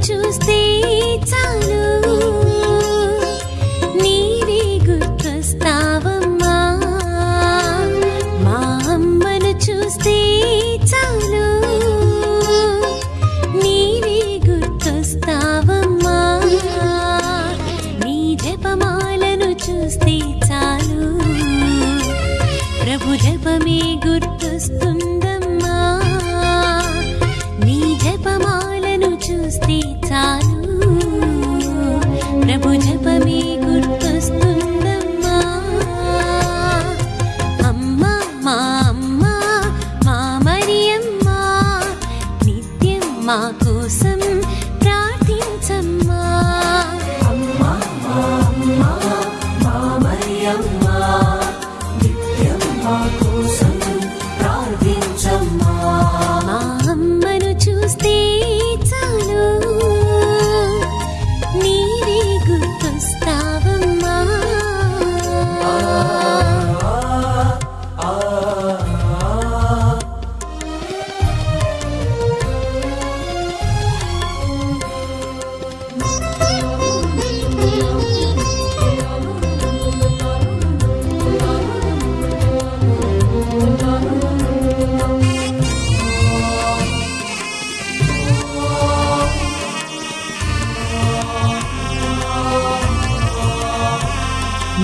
చూస్తే చాలు. నీవే గుర్తొస్తావమ్మా. మా అమ్మను చూస్తే చాలు. నీవే గుర్తొస్తావమ్మా. నీ జపమాలను చూస్తే చాలు. ప్రభు జపమే గుర్తొస్తుంది.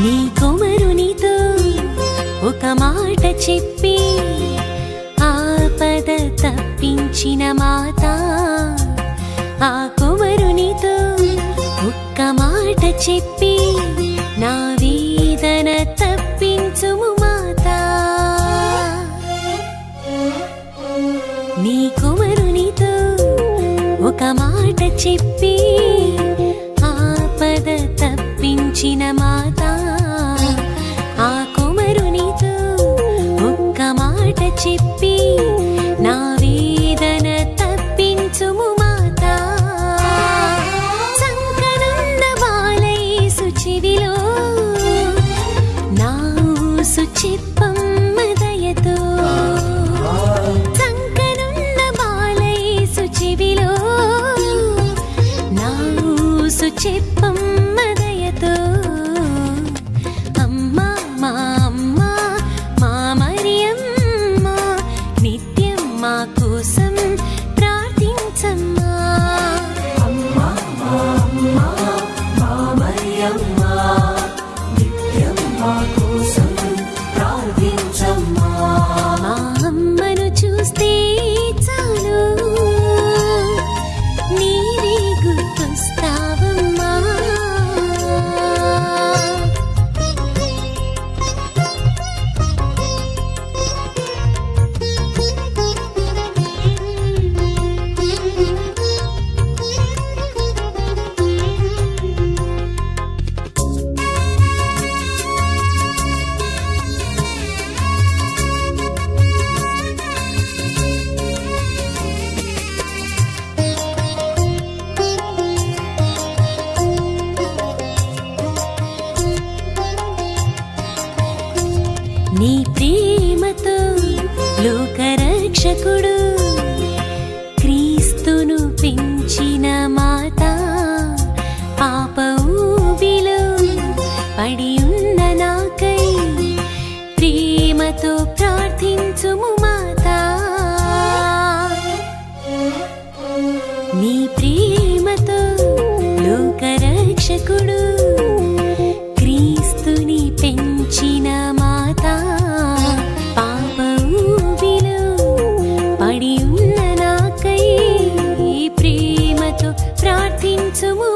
నీ కుమరునితో ఒక మాట చెప్పి ఆపద తప్పించిన మాత. ఆ కుమరునితో ఒక్క మాట చెప్పి నా వేదన తప్పించుము మాత. నీ కుమరునితో ఒక మాట చెప్పి ఆపద తప్పించిన మాత. చెప్పమ్మ దయతో అమ్మా మా అమ్మా మా మరియమ్మ నిత్యం మా కోసం ప్రార్థించమ్మా. మా మా నిత్యం మా కోసం రక్షకుడు క్రీస్తును పెంచిన మాత పాప ఊబిలో పడి ఉన్న నాకై ప్రేమతో ప్రార్థించుము. ప్రార్థించుము మాత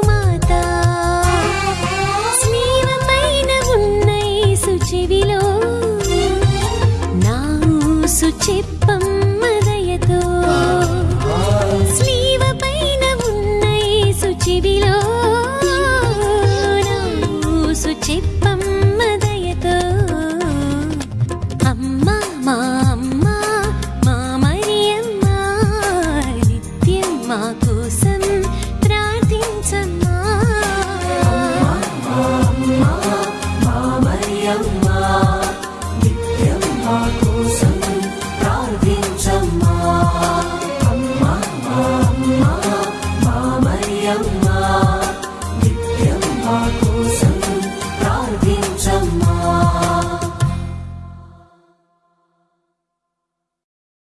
eu